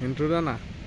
intrudana.